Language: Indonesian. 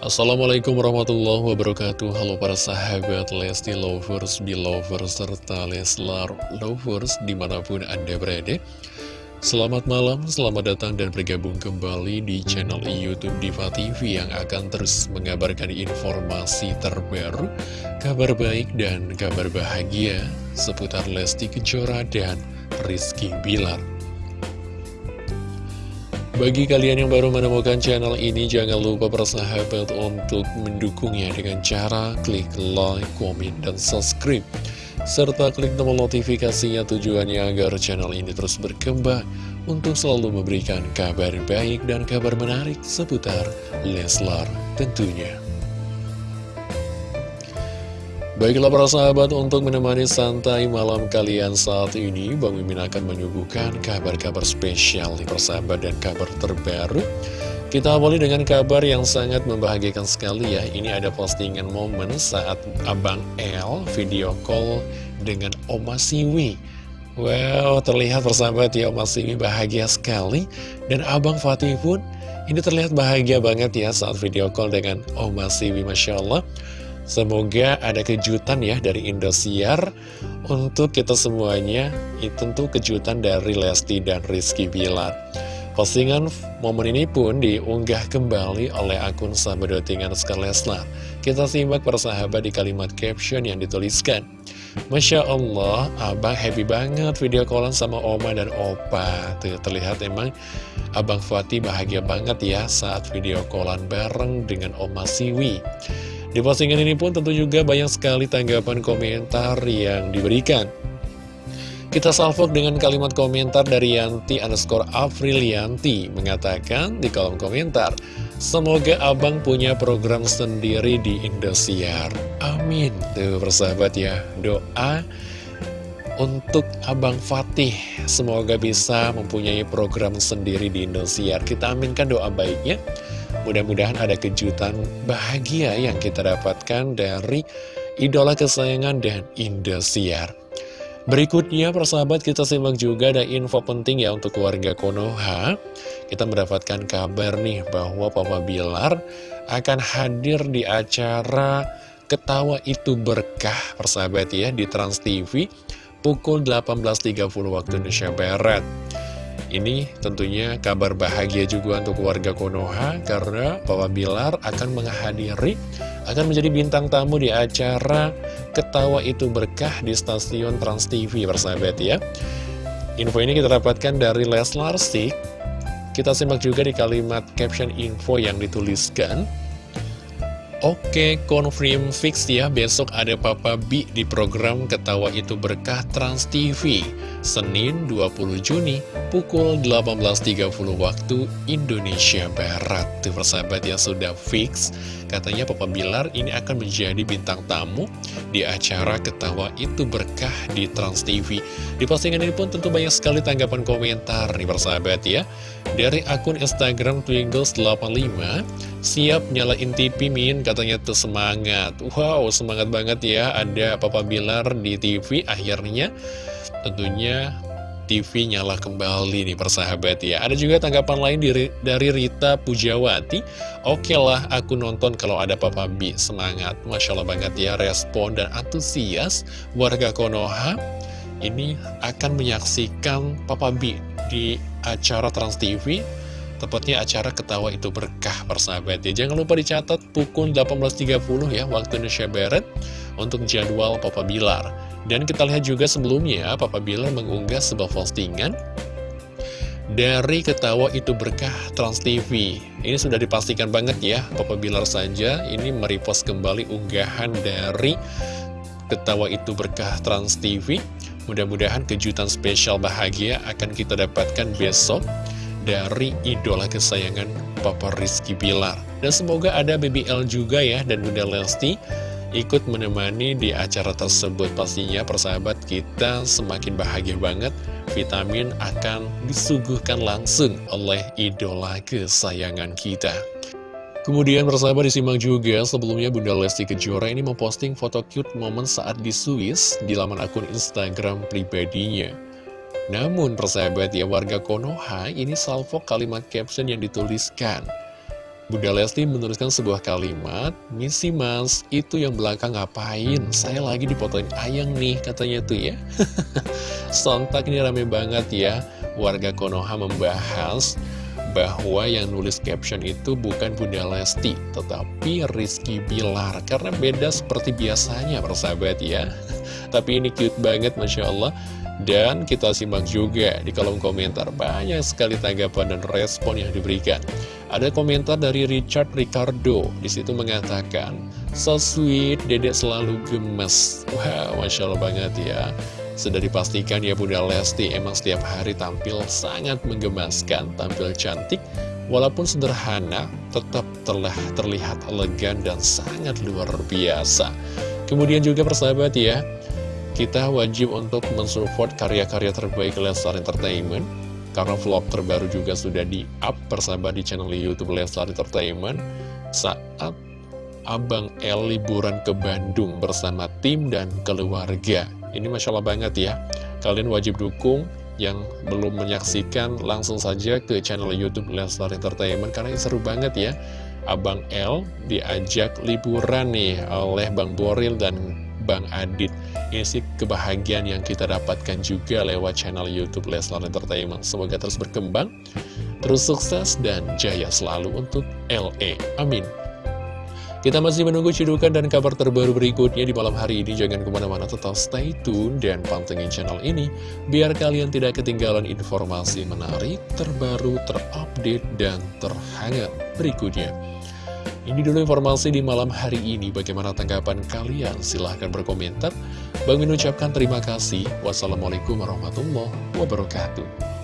Assalamualaikum warahmatullahi wabarakatuh. Halo para sahabat Lesti Lovers, Belovers, serta Leslar Lovers di mana pun Anda berada. Selamat malam, selamat datang dan bergabung kembali di channel Youtube Diva TV Yang akan terus mengabarkan informasi terbaru Kabar baik dan kabar bahagia seputar Lesti Kejora dan Rizky Bilar bagi kalian yang baru menemukan channel ini, jangan lupa bersahabat untuk mendukungnya dengan cara klik like, komen, dan subscribe. Serta klik tombol notifikasinya tujuannya agar channel ini terus berkembang untuk selalu memberikan kabar baik dan kabar menarik seputar Leslar tentunya. Baiklah para sahabat, untuk menemani santai malam kalian saat ini, Bang Mimin akan menyuguhkan kabar-kabar spesial di persahabat dan kabar terbaru. Kita awali dengan kabar yang sangat membahagiakan sekali ya. Ini ada postingan momen saat Abang L video call dengan Oma Siwi. Wow, terlihat persahabat ya Oma Siwi bahagia sekali. Dan Abang Fatih pun ini terlihat bahagia banget ya saat video call dengan Oma Siwi, Masya Allah. Semoga ada kejutan ya dari Indosiar untuk kita semuanya. Itu tentu kejutan dari Lesti dan Rizky Bilar. Postingan momen ini pun diunggah kembali oleh akun sahabat Leslar. Kita simak persahabat di kalimat caption yang dituliskan. Masya Allah, abang happy banget video callan sama oma dan opa. Tuh, terlihat emang abang Fatih bahagia banget ya saat video callan bareng dengan oma Siwi. Di postingan ini pun tentu juga banyak sekali tanggapan komentar yang diberikan. Kita salvok dengan kalimat komentar dari Yanti underscore Aprilianti mengatakan di kolom komentar, Semoga abang punya program sendiri di Indosiar. Amin. Tuh persahabat ya, doa untuk Abang Fatih. Semoga bisa mempunyai program sendiri di Indosiar. Kita aminkan doa baiknya. Mudah-mudahan ada kejutan bahagia yang kita dapatkan dari idola kesayangan dan Indosiar. Berikutnya, persahabat, kita simak juga ada info penting ya untuk keluarga Konoha. Kita mendapatkan kabar nih bahwa Papa Bilar akan hadir di acara Ketawa Itu Berkah, persahabat ya, di Trans TV pukul 18.30 waktu Indonesia Barat. Ini tentunya kabar bahagia juga untuk warga Konoha karena Papa Bilar akan menghadiri, akan menjadi bintang tamu di acara Ketawa Itu Berkah di stasiun Trans TV bersahabat ya. Info ini kita dapatkan dari Leslar Sik. Kita simak juga di kalimat caption info yang dituliskan. Oke, confirm fix ya, besok ada Papa B di program Ketawa Itu Berkah Trans TV. Senin 20 Juni pukul 18.30 waktu Indonesia Barat. Tuh persahabat yang sudah fix Katanya Papa Bilar ini akan menjadi bintang tamu di acara Ketawa Itu Berkah di Trans TV Di postingan ini pun tentu banyak sekali tanggapan komentar nih persahabat ya. Dari akun Instagram Twingles85 Siap nyalain TV Min. Katanya tuh semangat. Wow semangat banget ya. Ada Papa Bilar di TV akhirnya. Tentunya TV nyala kembali nih persahabat ya. Ada juga tanggapan lain dari, dari Rita Pujawati. Oke lah aku nonton kalau ada Papa B Semangat, Masya Allah banget ya Respon dan antusias warga Konoha. Ini akan menyaksikan Papa B di acara Trans TV Tepatnya acara ketawa itu berkah persahabat ya. Jangan lupa dicatat pukul 18.30 ya waktu Indonesia Barat Untuk jadwal Papa Bilar. Dan kita lihat juga sebelumnya Papa Bilar mengunggah sebuah postingan dari ketawa itu berkah Trans TV Ini sudah dipastikan banget ya Papa Bilar saja ini merepost kembali unggahan dari ketawa itu berkah Trans TV Mudah-mudahan kejutan spesial bahagia akan kita dapatkan besok dari idola kesayangan Papa Rizky Bilar. Dan semoga ada BBL juga ya dan Bunda Lesti ikut menemani di acara tersebut. Pastinya persahabat kita semakin bahagia banget. Vitamin akan disuguhkan langsung oleh idola kesayangan kita. Kemudian persahabat disimak juga sebelumnya Bunda Lesti Kejora ini memposting foto cute momen saat di Swiss di laman akun Instagram pribadinya. Namun persahabat ya warga Konoha ini salvo kalimat caption yang dituliskan. Bunda Lesti menuliskan sebuah kalimat, Misi mas, itu yang belakang ngapain? Saya lagi dipotoin ayang nih, katanya tuh ya. Sontak ini rame banget ya, warga Konoha membahas bahwa yang nulis caption itu bukan Bunda Lesti, tetapi Rizky Bilar. Karena beda seperti biasanya, persahabat ya. Tapi ini cute banget, Masya Allah. Dan kita simak juga di kolom komentar banyak sekali tanggapan dan respon yang diberikan. Ada komentar dari Richard Ricardo, di situ mengatakan, So sweet, dedek selalu gemes. Wah, wow, Masya Allah banget ya. Sudah dipastikan ya Bunda Lesti emang setiap hari tampil sangat menggemaskan, tampil cantik, walaupun sederhana, tetap telah terlihat elegan dan sangat luar biasa. Kemudian juga persahabat ya, kita wajib untuk mensupport karya-karya terbaik Leslar Entertainment karena vlog terbaru juga sudah di-up persahabat di channel Youtube Leslar Entertainment saat Abang El liburan ke Bandung bersama tim dan keluarga. Ini Masya Allah banget ya. Kalian wajib dukung yang belum menyaksikan langsung saja ke channel Youtube Leslar Entertainment karena ini seru banget ya. Abang L diajak liburan nih oleh Bang Boril dan Bang Adit Ini sih kebahagiaan yang kita dapatkan juga lewat channel Youtube Leslar Entertainment Semoga terus berkembang, terus sukses dan jaya selalu untuk LE Amin kita masih menunggu cidukan dan kabar terbaru berikutnya di malam hari ini. Jangan ke mana-mana tetap stay tune dan pantengin channel ini. Biar kalian tidak ketinggalan informasi menarik, terbaru, terupdate, dan terhangat berikutnya. Ini dulu informasi di malam hari ini. Bagaimana tanggapan kalian? Silahkan berkomentar. Bang ucapkan terima kasih. Wassalamualaikum warahmatullahi wabarakatuh.